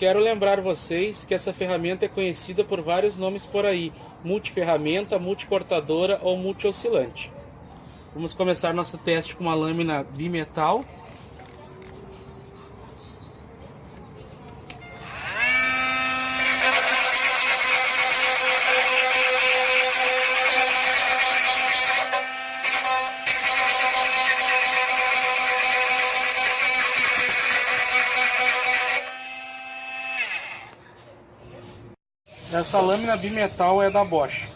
Quero lembrar vocês que essa ferramenta é conhecida por vários nomes por aí, multiferramenta, multicortadora ou multioscilante. Vamos começar nosso teste com uma lâmina bimetal Essa lâmina bimetal é da Bosch.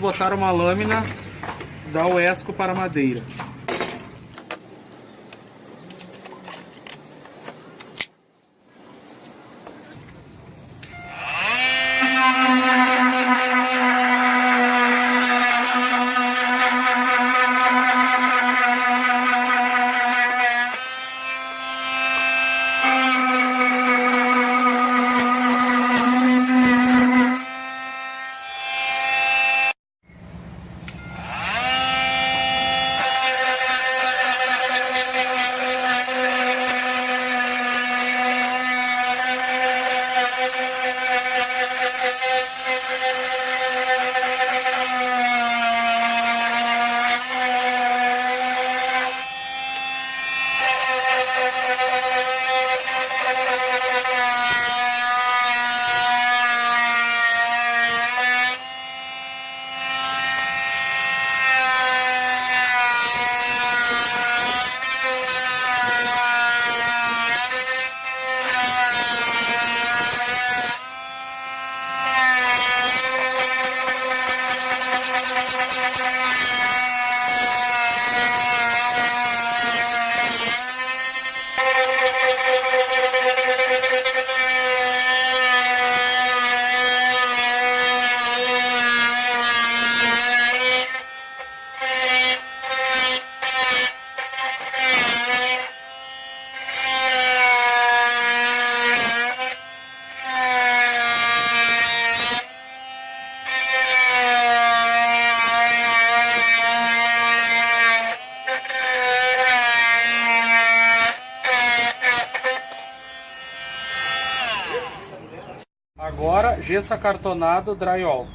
Botar uma lâmina da Uesco para madeira. Agora, gesso acartonado drywall.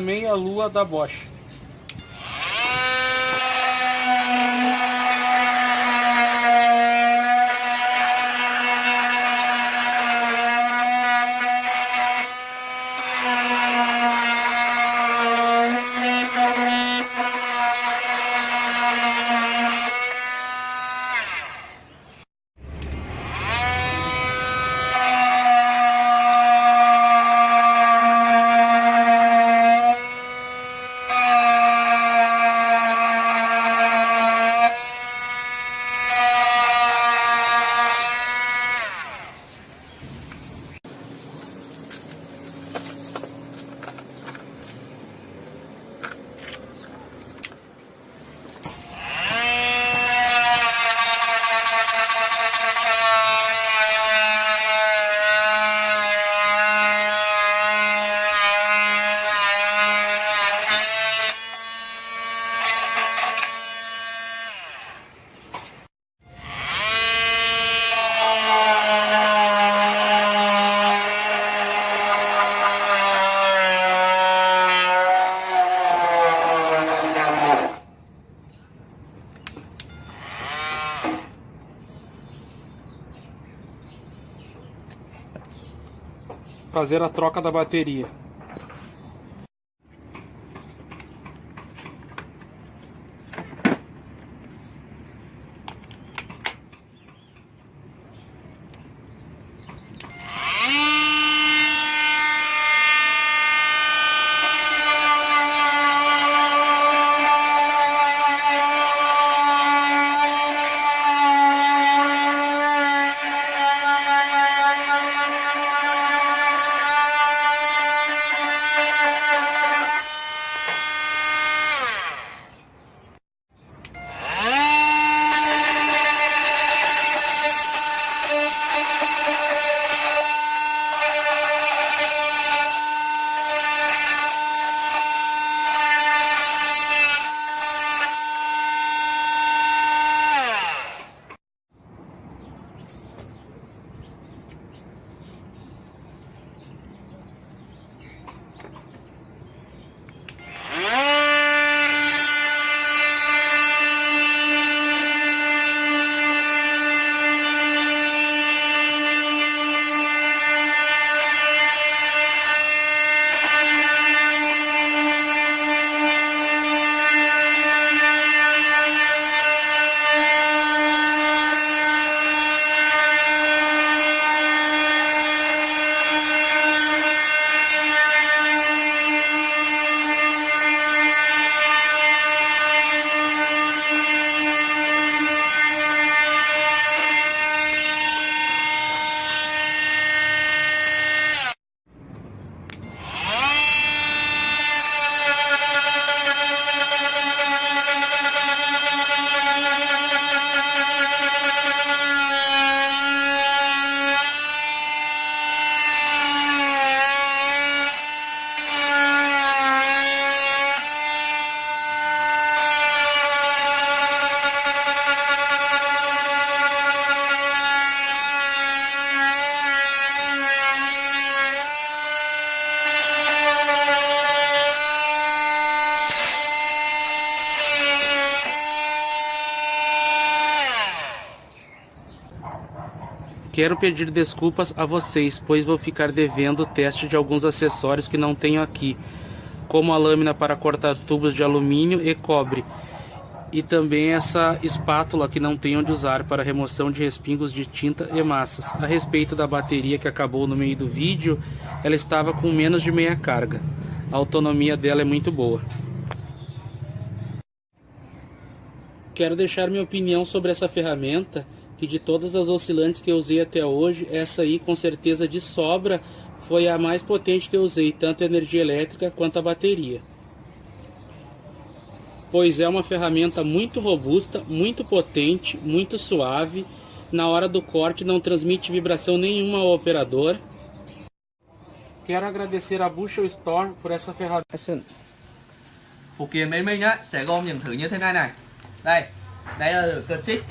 também a lua da Bosch. Fazer a troca da bateria. Quero pedir desculpas a vocês, pois vou ficar devendo o teste de alguns acessórios que não tenho aqui, como a lâmina para cortar tubos de alumínio e cobre, e também essa espátula que não tenho onde usar para remoção de respingos de tinta e massas. A respeito da bateria que acabou no meio do vídeo, ela estava com menos de meia carga. A autonomia dela é muito boa. Quero deixar minha opinião sobre essa ferramenta que de todas as oscilantes que eu usei até hoje, essa aí com certeza de sobra foi a mais potente que eu usei, tanto a energia elétrica quanto a bateria. Pois é uma ferramenta muito robusta, muito potente, muito suave, na hora do corte não transmite vibração nenhuma ao operador. Quero agradecer a Bushel Store por essa ferramenta. phụ kiện bên sẽ gồm những thứ như thế này này đây đây là cơ xích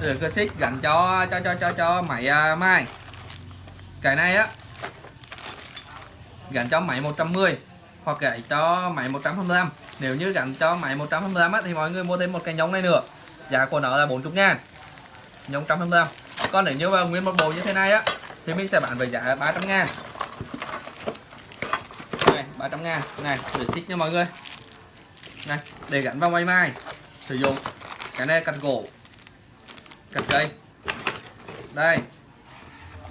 rồi cơ xích gắn cho cho cho cho cho máy uh, à, mai. Cái này á gắn cho máy 110 hoặc gãy cho máy 125 nếu như gắn cho máy 125 á, thì mọi người mua thêm một cái nhông này nữa. Giá của nó là 40 ngàn. Nhông 125 còn nếu như mà nguyên một bộ như thế này á thì mình sẽ bán với giá 300 ngàn. Này 300 ngàn. Này để xích nha mọi người. Này để gắn vào máy mai. Sử dụng cái này cắt gỗ cắt cây. Đây.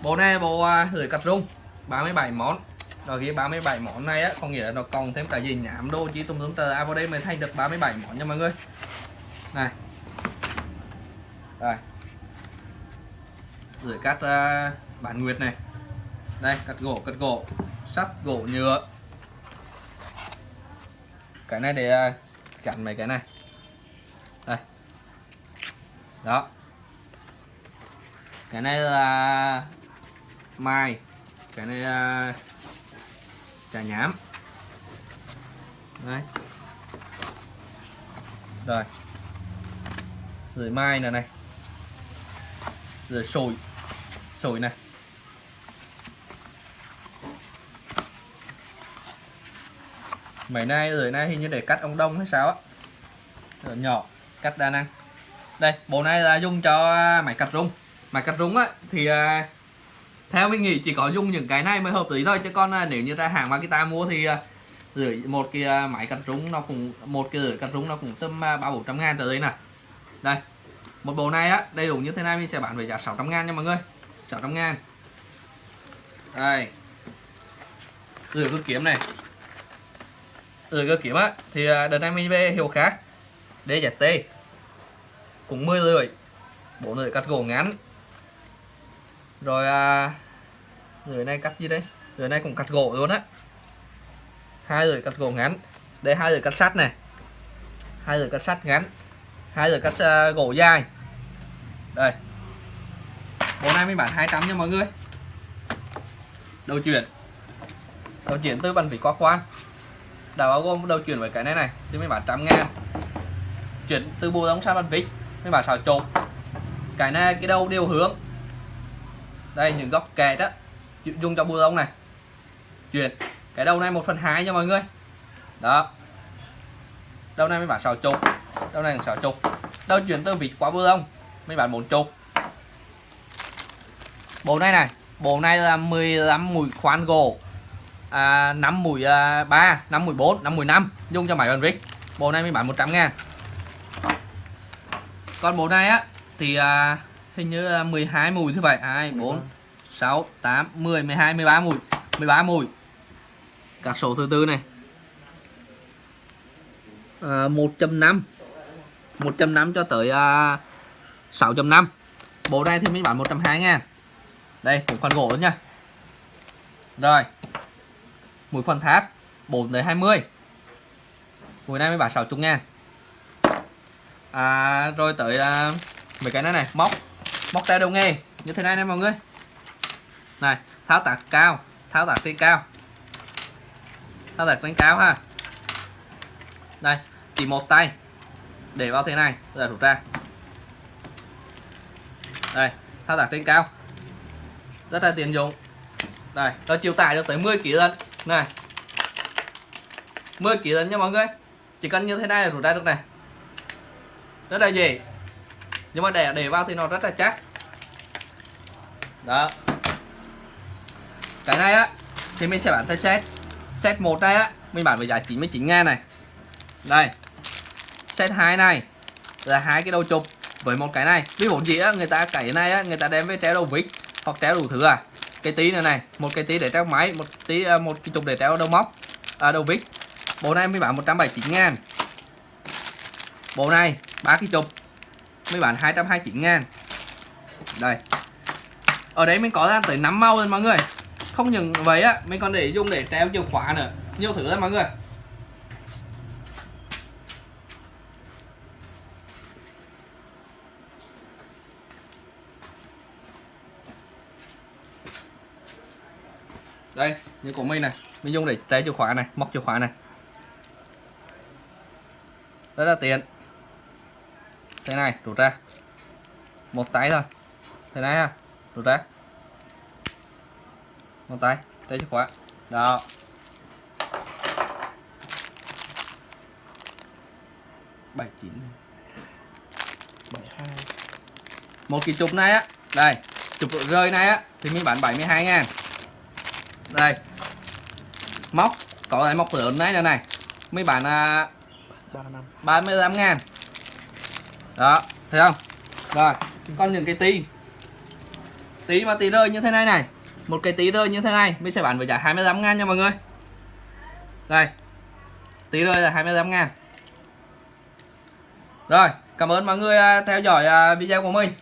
Bộ này bộ lưỡi à, gửi cắt rung. 37 món. Rồi cái 37 món này á có nghĩa là nó còn thêm cả gì nhảm đô chỉ tùm tùm tờ. À vào đây mới thay được 37 món nha mọi người. Này. Đây. Gửi cắt uh, bản nguyệt này. Đây cắt gỗ cắt gỗ. Sắt gỗ nhựa. Cái này để uh, chặn mấy cái này. Đây. Đó cái này là mai cái này là trà nhám. Đấy. Rồi. Rồi mai này này. Rồi sồi. Sồi này. Mấy nay, rồi nay hình như để cắt ông đông hay sao á. Rồi nhỏ, cắt đa năng. Đây, bộ này là dùng cho máy cắt rung máy cắt rúng á thì à, theo mình nghĩ chỉ có dùng những cái này mới hợp lý thôi. Chứ còn à, nếu như ta hàng Makita mua thì à, rưỡi một cái à, máy cắt rúng nó cũng một cái rưỡi cắt rúng nó cũng tầm à, ba bốn trăm ngàn trở lên nè đây một bộ này á đầy đủ như thế này mình sẽ bán với giá 600 ngàn nha mọi người. 600 ngàn. Đây. Rửa cơ kiếm này. Rửa cơ kiếm á thì à, đợt này mình về hiệu khác. DZT cũng 10 rưỡi. Bộ rưỡi cắt gỗ ngắn rồi à, rưỡi này cắt gì đây? Người này cũng cắt gỗ luôn á. Hai lưỡi cắt gỗ ngắn. Đây hai lưỡi cắt sắt này. Hai lưỡi cắt sắt ngắn. Hai lưỡi cắt uh, gỗ dài. Đây. Bộ này mình bán 200 nha mọi người. Đầu chuyển. Đầu chuyển từ bàn vỉ qua khoan đã bao gồm đầu chuyển với cái này này thì mình bán trăm ngàn. Chuyển từ bộ đóng sang bàn vít mình bán xào trộn. Cái này cái đầu đều hướng đây những góc kẹt đó dùng cho bù ông này. Chuyển. Cái đầu này một phần hai nha mọi người. Đó. Đầu này mới bán sáu chục. Đầu này sáu chục. Đầu chuyển từ vịt qua bù ông mới bán bốn chục. Bộ này này bộ này là 15 mũi khoan gỗ. À, 5 mũi à, 3 5 mũi 4 5 mũi 5 dùng cho máy bàn vít bộ này mới bán 100 ngàn. Còn bộ này á thì à, hình như là 12 mùi thứ vậy 2 4 6 8 10 12 13 mùi. 13 mùi. Các số thứ tư này. À, 1.5 1.5 cho tới à, 6.5 bộ này thì mình bán 120 ngàn đây một khoản gỗ nha. Rồi. Mũi khoản tháp 4 tới 20 mũi này mới bán 60 ngàn. À, rồi tới à, mấy cái này này móc móc tay đầu nghề như thế này nè mọi người. Này, tháo tạc cao. Tháo tạc trên cao. Tháo tạc trên cao ha. Đây chỉ một tay. Để vào thế này, là rút ra. Đây thao tác trên cao. Rất là tiện dụng. Đây nó chịu tải được tới 10 kg lần này. 10 kg lần nha mọi người. Chỉ cần như thế này là rút ra được này. Rất là dễ nhưng mà để để vào thì nó rất là chắc. Đó. Cái này á thì mình sẽ bán theo set. Set một đây á mình bán với giá 99 ngàn này. Đây. Set 2 này là hai cái đầu chụp với một cái này. Ví dụ gì á người ta cái này á người ta đem với treo đầu vít hoặc treo đủ thứ à. Cái tí nữa này một cái tí để treo máy một tí à, một cái chụp để treo đầu móc à, đầu vít. Bộ này mới bán 179 ngàn. Bộ này ba cái chụp mới bán 229 ngàn. Đây. Ở đấy mình có ra tới 5 màu rồi mọi người. Không những vậy á, mình còn để dùng để treo chìa khóa nữa. Nhiều thứ lắm mọi người. Đây, như của mình này. Mình dùng để treo chìa khóa này, móc chìa khóa này. Rất là tiện thế này rút ra. Một tay thôi. Thế này ha rút ra. Một tay đây chìa khóa. Đó. Bảy chín. Bảy hai. Một cái chụp này á. Đây chụp rơi này á thì mình bán 72 ngàn. Đây. Móc có lại móc lớn này này này. Mấy bạn à, 35 ngàn đó, thấy không? Rồi, con những cái tí. Tí mà tí rơi như thế này này. Một cái tí rơi như thế này, mình sẽ bán với giá 25 ngàn nha mọi người. Đây, tí rơi là 25 ngàn. Rồi, cảm ơn mọi người à, theo dõi à, video của mình.